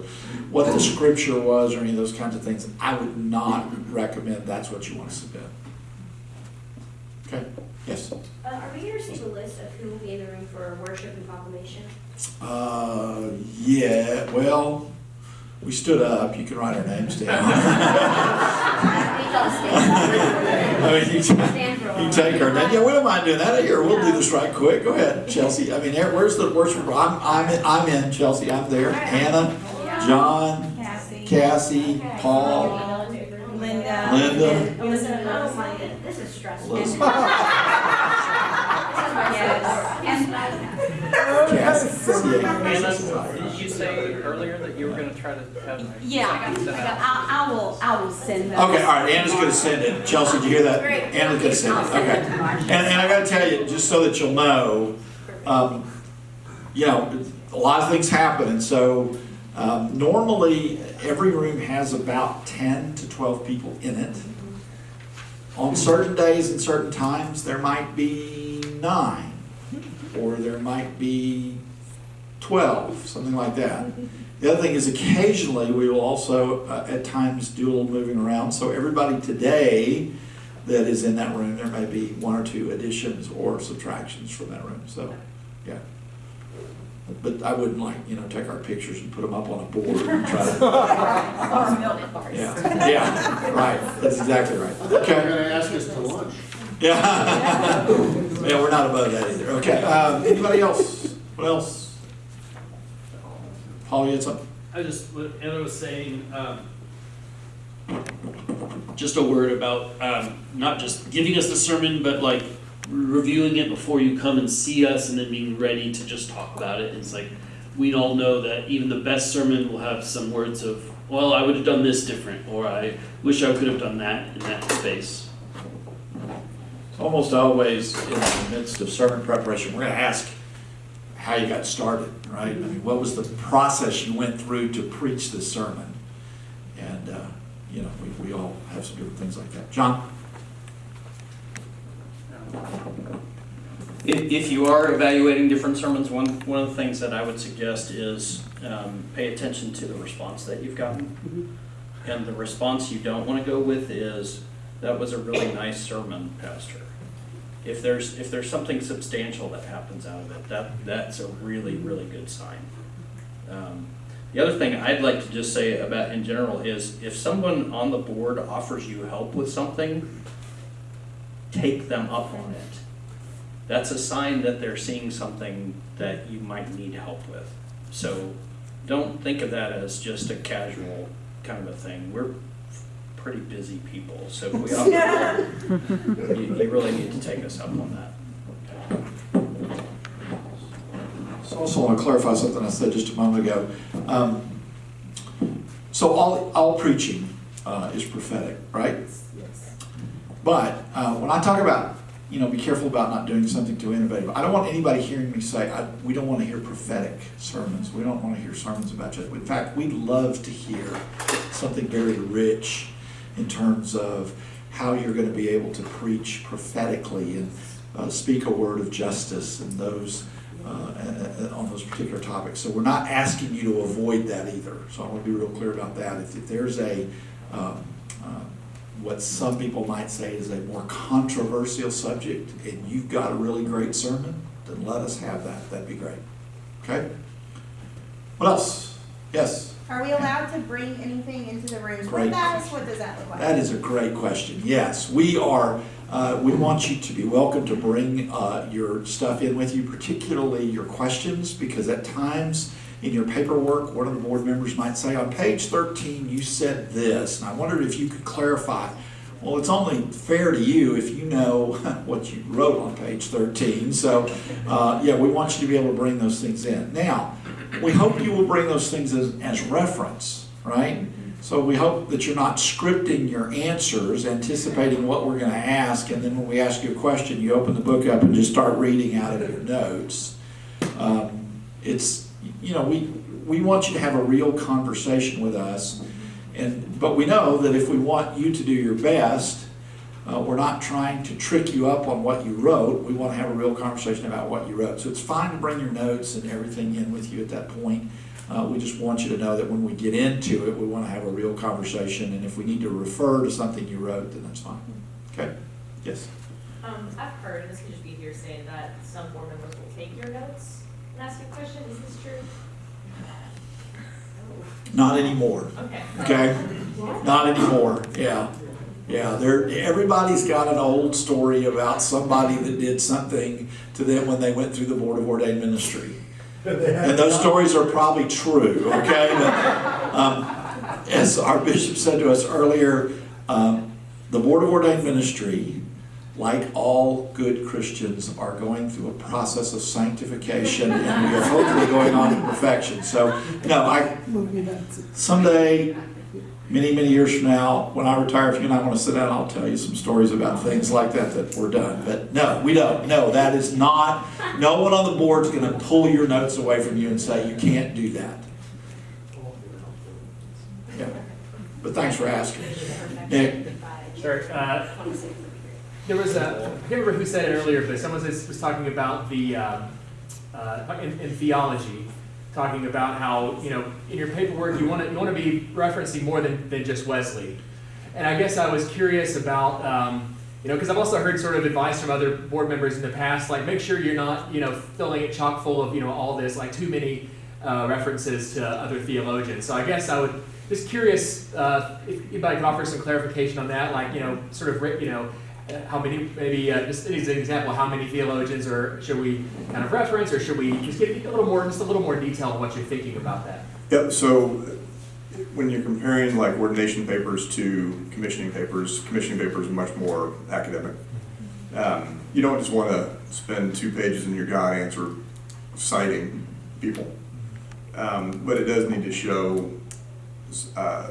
what the scripture was or any of those kinds of things, I would not recommend that's what you want to submit. Okay, yes. Uh, are we gonna receive a list of who will be in the room for worship and proclamation? Uh, yeah, well, we stood up, you can write our names down. *laughs* Please all stand. *laughs* I mean, you, Stand for a you take our name, yeah, we don't mind doing that, here, we'll do this right quick, go ahead, Chelsea, I mean, there- where's the worship, I'm, I'm, in- I'm in, Chelsea, I'm there, Hannah, John, Cassie. Cassie, Paul, Linda. Linda. Listen, oh my this is stressful. This is Elizabeth, my Cassie. Anna, did you say earlier that you were gonna try to have? Yeah, I got, I got, I, I will, I will send those. Okay, all right, Anna's gonna send it. Chelsea, did you hear that? Great. Anna's gonna send it, okay. it to Marcia. And, and I gotta tell you, just so that you'll know, um, you know, a lot of things happen, and so, um, normally, every room has about ten to twelve people in it. On certain days and certain times, there might be nine, or there might be twelve, something like that. The other thing is occasionally, we will also, uh, at times, do a little moving around, so everybody today that is in that room, there may be one or two additions or subtractions from that room, so, yeah. But I wouldn't like, you know, take our pictures and put them up on a board and try to, *laughs* yeah, yeah, right, that's exactly right. They're Okay, gonna ask us to lunch. yeah. *laughs* Yeah, we're not above that either, okay, um, anybody else? What else? Paul, you had something? I just, what Anna was saying, um, just a word about um, not just giving us the sermon, but like reviewing it before you come and see us, and then being ready to just talk about it. And It's like we all know that even the best sermon will have some words of, "Well, I would have done this different," or "I wish I could have done that in that space." It's almost always in the midst of sermon preparation, we're gonna ask how you got started, right? I mean, what was the process you went through to preach this sermon? And, uh, you know, we, we all have some different things like that. John? If, if you are evaluating different sermons, one, one of the things that I would suggest is um, pay attention to the response that you've gotten. And the response you don't want to go with is, that was a really nice sermon, Pastor. If there's, if there's something substantial that happens out of it, that, that's a really, really good sign. Um, The other thing I'd like to just say about in general is, if someone on the board offers you help with something, take them up on it that's a sign that they're seeing something that you might need help with. So don't think of that as just a casual kind of a thing. We're pretty busy people, so if *laughs* we offer help, you, you really need to take us up on that. So also want to clarify something I said just a moment ago. Um, So all, all preaching uh, is prophetic, right? Yes. But uh, when I talk about, you know, be careful about not doing something too innovative, I don't want anybody hearing me say, I, we don't want to hear prophetic sermons. We don't want to hear sermons about just, in fact, we'd love to hear something very rich in terms of how you're going to be able to preach prophetically and uh, speak a word of justice and those, uh, on those particular topics. So we're not asking you to avoid that either. So I want to be real clear about that. If, if there's a, um, uh, what some people might say is a more controversial subject, and you've got a really great sermon, then let us have that. That'd be great. Okay? What else? Yes? Are we allowed to bring anything into the rooms Great with us? What does that look like? That is a great question. Yes, we are, uh, we want you to be welcome to bring uh, your stuff in with you, particularly your questions, because at times in your paperwork, one of the board members might say, on page 13, you said this, and I wondered if you could clarify. Well, it's only fair to you if you know *laughs* what you wrote on page 13. So, uh, yeah, we want you to be able to bring those things in. Now, we hope you will bring those things as, as reference, right? So we hope that you're not scripting your answers, anticipating what we're going to ask, and then when we ask you a question, you open the book up and just start reading out of your notes. Um, it's, you know, we, we want you to have a real conversation with us, And, but we know that if we want you to do your best, uh, we're not trying to trick you up on what you wrote. We want to have a real conversation about what you wrote. So it's fine to bring your notes and everything in with you at that point. Uh, we just want you to know that when we get into it, we want to have a real conversation. And if we need to refer to something you wrote, then that's fine. Okay? Yes. Um, I've heard, and this could just be hearsay, that some board members will take your notes and ask you a question. Is this true? Not anymore. Okay. Okay? Not anymore. Yeah. Yeah, there, everybody's got an old story about somebody that did something to them when they went through the Board of Ordained Ministry. And those stories are probably true, okay? But, um, as our bishop said to us earlier, um, the Board of Ordained Ministry, like all good Christians, are going through a process of sanctification and we are hopefully going on to perfection. So, no, I, someday, many, many years from now, when I retire, if you and I want to sit down, I'll tell you some stories about things like that that were done. But no, we don't. No, that is not, no one on the board is going to pull your notes away from you and say, you can't do that. Yeah. But thanks for asking. Nick? Sure. Uh, there was a, I can't remember who said it earlier, but someone was, talking about the, um, uh, in, in theology, talking about how, you know, in your paperwork, you want to, you want to be referencing more than, than just Wesley. And I guess I was curious about, um, you know, because I've also heard sort of advice from other board members in the past, like make sure you're not, you know, filling it chock full of, you know, all this, like too many uh, references to other theologians. So I guess I would, just curious uh, if anybody could offer some clarification on that, like, you know, sort of, you know, how many, maybe uh, just as an example, how many theologians, or should we kind of reference, or should we just get a little more, just a little more detail on what you're thinking about that? Yep, so when you're comparing like ordination papers to commissioning papers, commissioning papers are much more academic. Um, you don't just want to spend two pages in your God answer citing people. Um, but it does need to show uh,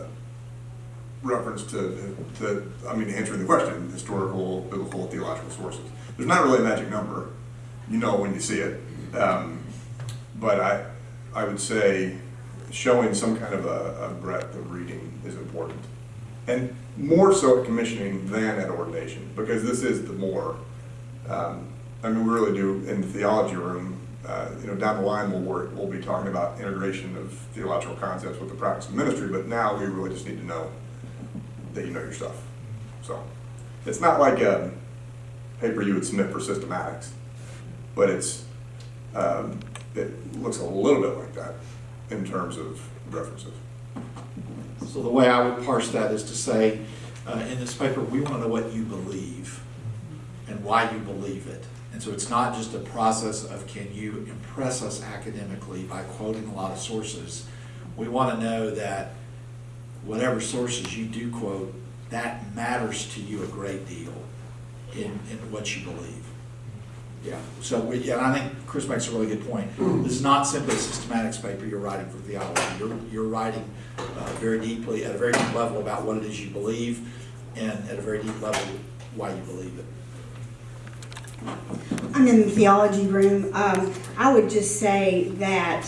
reference to, to, I mean, answering the question, historical, biblical, theological sources. There's not really a magic number. You know when you see it. Um, but I, I would say showing some kind of a, a breadth of reading is important. And more so at commissioning than at ordination, because this is the more. Um, I mean, we really do in the theology room, uh, you know, down the line we'll work, we'll be talking about integration of theological concepts with the practice of ministry, but now we really just need to know that you know your stuff. So it's not like a paper you would submit for systematics, but it's um, it looks a little bit like that in terms of references. So the way I would parse that is to say, uh, in this paper, we want to know what you believe and why you believe it. And so it's not just a process of can you impress us academically by quoting a lot of sources. We want to know that whatever sources you do quote, that matters to you a great deal in, in what you believe. Yeah, so we, yeah, I think Chris makes a really good point. This is not simply a systematics paper you're writing for theology. You're, you're writing uh, very deeply, at a very deep level about what it is you believe, and at a very deep level, why you believe it. I'm in the theology room. Um, I would just say that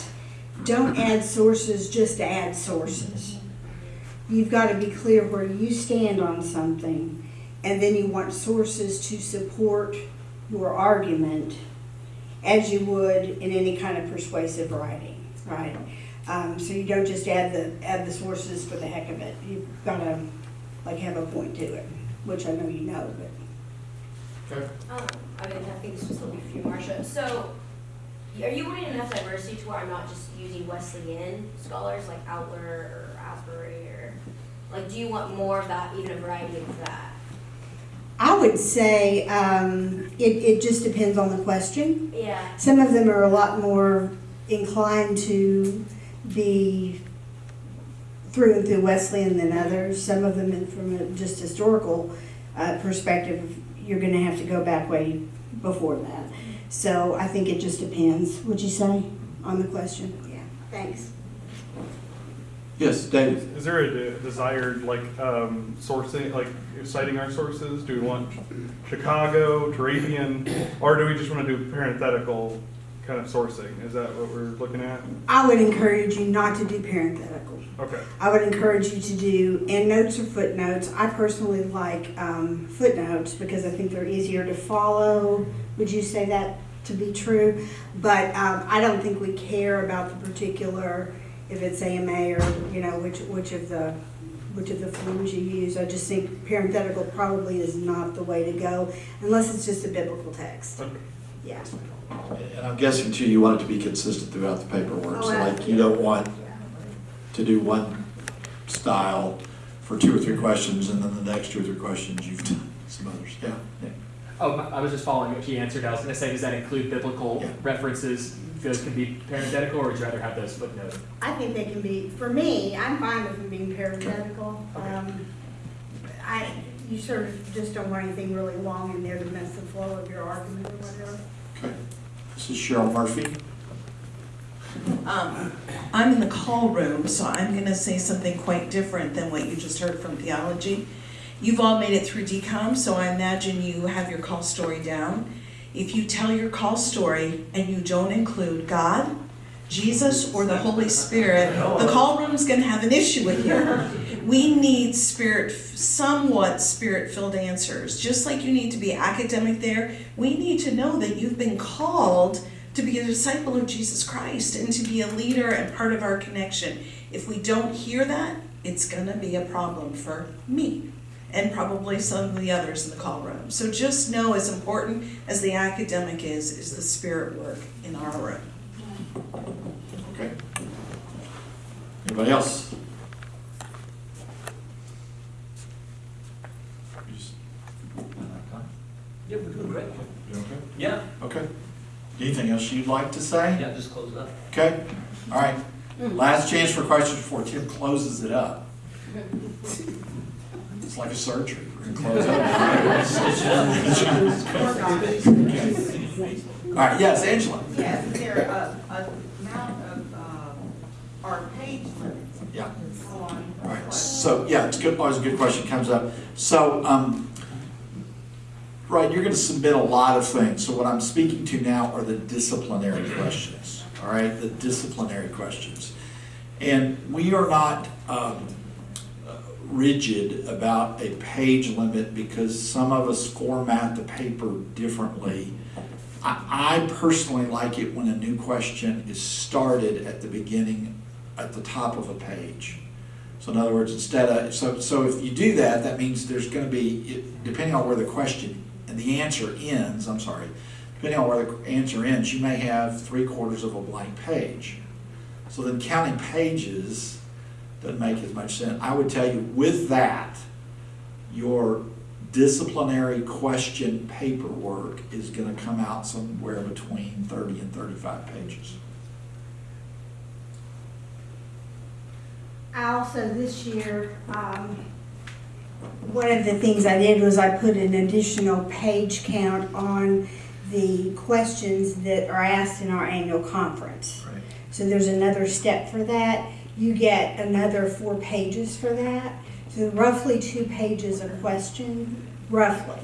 don't add sources just to add sources. You've got to be clear where you stand on something, and then you want sources to support your argument as you would in any kind of persuasive writing, right? Um, so you don't just add the add the sources for the heck of it. You've got to like have a point to it, which I know you know, but. Okay. Um, I mean, I think this was will be for you, Marcia. So, are you wanting enough diversity to where I'm not just using Wesleyan scholars like Outler or, like, do you want more of that, even a variety of that? I would say um, it, it just depends on the question. Yeah. Some of them are a lot more inclined to be through and through Wesleyan than others. Some of them, from a just historical uh, perspective, you're going to have to go back way before that. So I think it just depends. Would you say on the question? Yeah. Thanks. Yes, David. Is there a desired like um, sourcing, like citing our sources? Do we want Chicago, Turabian, or do we just want to do parenthetical kind of sourcing? Is that what we're looking at? I would encourage you not to do parenthetical. Okay. I would encourage you to do endnotes or footnotes. I personally like um, footnotes because I think they're easier to follow. Would you say that to be true? But um, I don't think we care about the particular, if it's AMA or, you know, which, which of the, which of the forms you use. I just think parenthetical probably is not the way to go unless it's just a biblical text. Okay. Yeah. And I'm guessing too, you want it to be consistent throughout the paperwork, so Oh, like you don't want to do one style for two or three questions and then the next two or three questions you've done some others, yeah. yeah. Oh, I was just following what she answered. I was gonna say, does that include biblical Yeah. references? Those can be parenthetical, or would you rather have those footnoted? I think they can be, for me, I'm fine with them being parenthetical. Okay. Um, I, you sort of just don't want anything really long in there to mess the flow of your argument or whatever. Okay. This is Cheryl Murphy. Um, I'm in the call room, so I'm gonna say something quite different than what you just heard from theology. You've all made it through decom, so I imagine you have your call story down. If you tell your call story and you don't include God, Jesus, or the Holy Spirit, the call room's gonna have an issue with you. We need spirit, somewhat spirit-filled answers. Just like you need to be academic there, we need to know that you've been called to be a disciple of Jesus Christ and to be a leader and part of our connection. If we don't hear that, it's gonna be a problem for me and probably some of the others in the call room. So just know as important as the academic is, is the spirit work in our room. Okay. Anybody else? Yeah, we're doing great. You okay? Yeah, Okay. Anything else you'd like to say? yeah, just close it up. Okay, all right. Last chance for questions before Tim closes it up. *laughs* It's like a surgery, we're gonna close it. All right, yes, Angela? Yes, is there a, a amount of, um, or page limits Yeah. on? All right, so, yeah, it's good, always a good question comes up. So, um, right, you're gonna submit a lot of things, so what I'm speaking to now are the disciplinary questions, all right, the disciplinary questions. And we are not, um, uh, rigid about a page limit because some of us format the paper differently. I, I personally like it when a new question is started at the beginning, at the top of a page. So in other words, instead of, so, so if you do that, that means there's gonna be, depending on where the question and the answer ends, I'm sorry, depending on where the answer ends, you may have three quarters of a blank page. So then counting pages doesn't make as much sense. I would tell you with that, your disciplinary question paperwork is gonna come out somewhere between thirty and thirty-five pages. I also, this year, um, one of the things I did was I put an additional page count on the questions that are asked in our annual conference. Right. So there's another step for that. You get another four pages for that. So roughly two pages a question, roughly.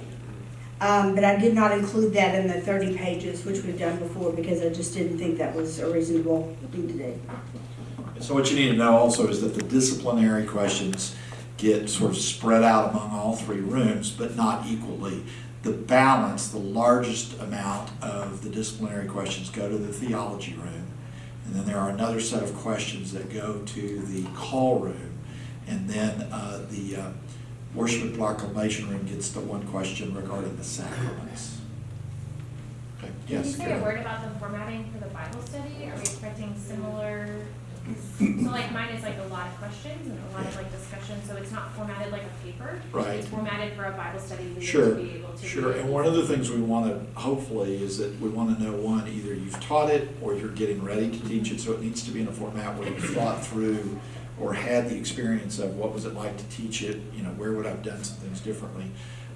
Um, but I did not include that in the thirty pages, which we've done before, because I just didn't think that was a reasonable thing to do. So what you need to know also is that the disciplinary questions get sort of spread out among all three rooms, but not equally. The balance, the largest amount of the disciplinary questions go to the theology room. And then there are another set of questions that go to the call room. And then uh, the uh, worship and proclamation room gets the one question regarding the sacraments. Okay, Can you yes, say a word about the formatting for the Bible study? Are we expecting similar? So like mine is like a lot of questions and a lot of like discussion, so it's not formatted like a paper. Right. It's formatted for a Bible study leader Sure, to be able to. sure. And one of the things we want to, hopefully, is that we want to know, one, either you've taught it or you're getting ready to teach it, so it needs to be in a format where you've thought through or had the experience of what was it like to teach it, you know, where would I have done some things differently.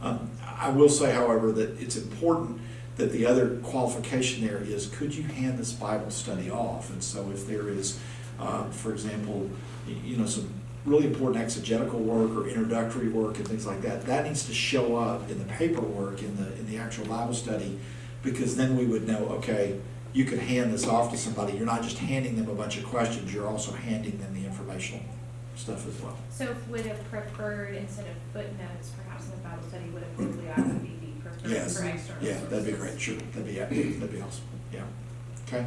Um, I will say, however, that it's important that the other qualification there is, could you hand this Bible study off? And so if there is, uh, for example, you know, some really important exegetical work or introductory work and things like that, that needs to show up in the paperwork, in the, in the actual Bible study, because then we would know, okay, you could hand this off to somebody. You're not just handing them a bunch of questions, you're also handing them the informational stuff as well. So would have preferred, instead of footnotes, perhaps in the Bible study, would have bibliography be preferred for Yes, external yeah, that'd be great, sure, that'd be, that'd be awesome, yeah. Okay?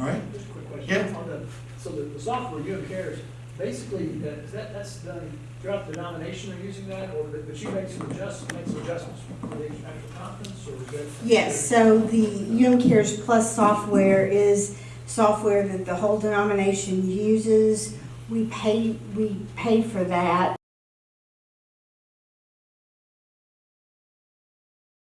All right, Just a quick question. Yeah. On the, so the, the software, UM Cares, basically, uh, is that, that's done throughout the denomination they're using that, or that, but you make some adjustments, make some adjustments for the actual conference, or is that? Yes, so the UM Cares Plus software is software that the whole denomination uses. We pay, we pay for that.